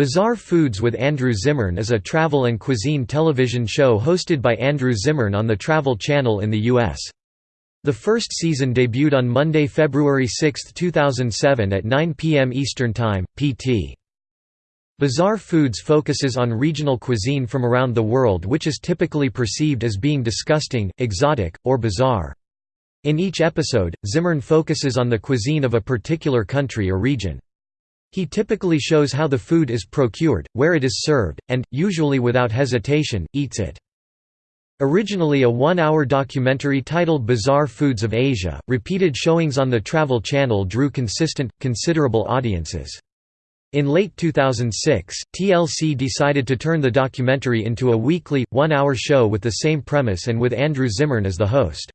Bizarre Foods with Andrew Zimmern is a travel and cuisine television show hosted by Andrew Zimmern on the Travel Channel in the U.S. The first season debuted on Monday, February 6, 2007 at 9 p.m. Eastern Time, PT. Bizarre Foods focuses on regional cuisine from around the world which is typically perceived as being disgusting, exotic, or bizarre. In each episode, Zimmern focuses on the cuisine of a particular country or region. He typically shows how the food is procured, where it is served, and, usually without hesitation, eats it. Originally a one-hour documentary titled Bizarre Foods of Asia, repeated showings on the Travel Channel drew consistent, considerable audiences. In late 2006, TLC decided to turn the documentary into a weekly, one-hour show with the same premise and with Andrew Zimmern as the host.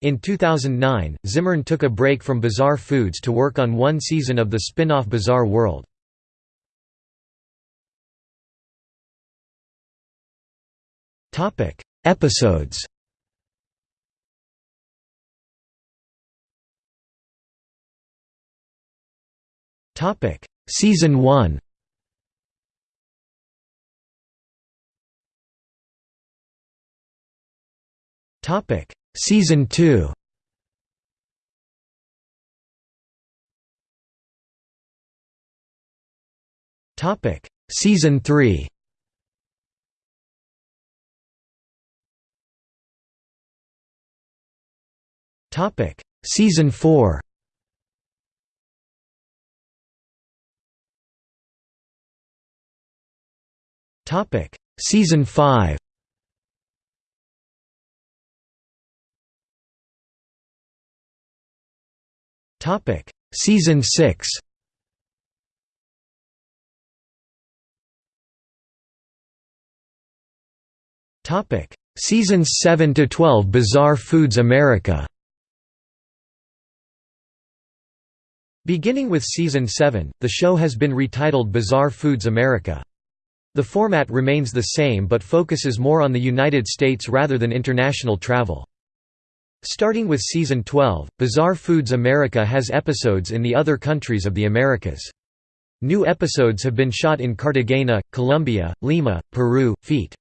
In 2009, Zimmern took a break from Bizarre Foods to work on one season of the spin-off Bizarre World. Episodes Season 1 Topic Season 2 Topic. Season 3 Topic. Season 4 Topic. Season 5 Topic Season 6 Topic Seasons 7 to 12 Bizarre Foods America Beginning with Season 7, the show has been retitled Bizarre Foods America. The format remains the same but focuses more on the United States rather than international travel. Starting with Season 12, Bizarre Foods America has episodes in the other countries of the Americas. New episodes have been shot in Cartagena, Colombia, Lima, Peru, Fort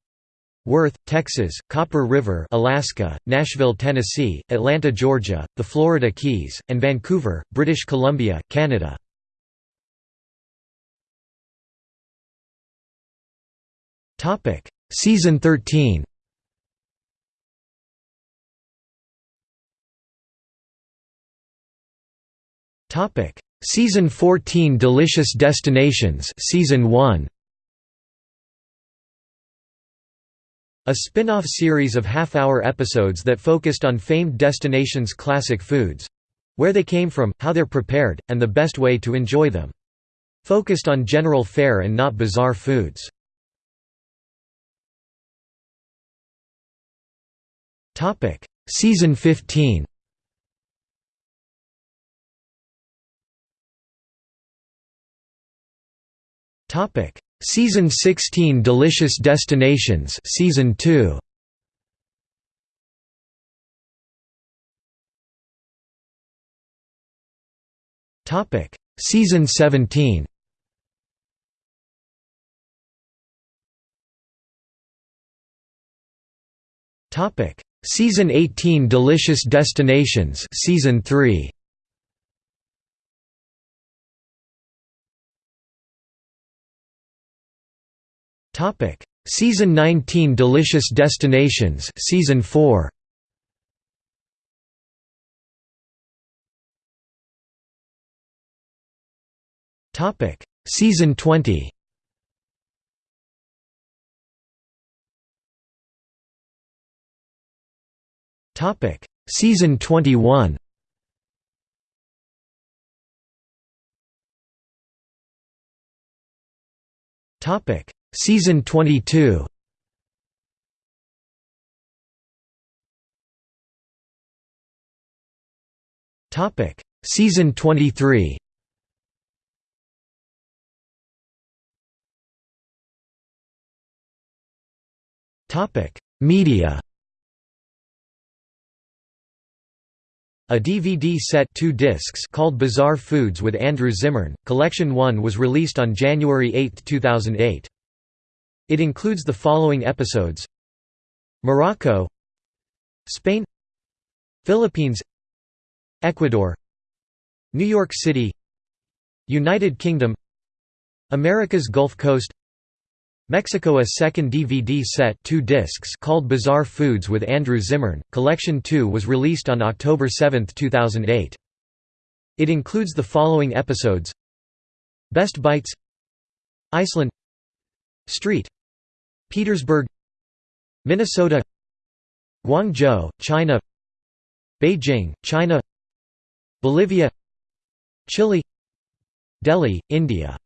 Worth, Texas, Copper River, Alaska, Nashville, Tennessee, Atlanta, Georgia, the Florida Keys, and Vancouver, British Columbia, Canada. Season 13 Topic: Season 14 Delicious Destinations Season 1 A spin-off series of half-hour episodes that focused on famed destinations' classic foods—where they came from, how they're prepared, and the best way to enjoy them. Focused on general fare and not bizarre foods. Season 15 Topic: Season 16 Delicious Destinations Season 2. Topic: Season 17. Topic: Season 18 Delicious Destinations Season 3. Topic: Season 19 Delicious Destinations Season 4. Topic: Season 20. Topic: Season 21. Topic: Season 22 Topic. Season 23 Topic. Media. A DVD set two discs called Bizarre Foods with Andrew Zimmern, Collection 1 was released on January 8, 2008. It includes the following episodes. Morocco. Spain. Philippines. Ecuador. New York City. United Kingdom. America's Gulf Coast. Mexico A second DVD set two discs called Bizarre Foods with Andrew Zimmern, Collection 2 was released on October 7, 2008. It includes the following episodes. Best Bites. Iceland. Street Petersburg Minnesota Guangzhou, China Beijing, China Bolivia Chile Delhi, India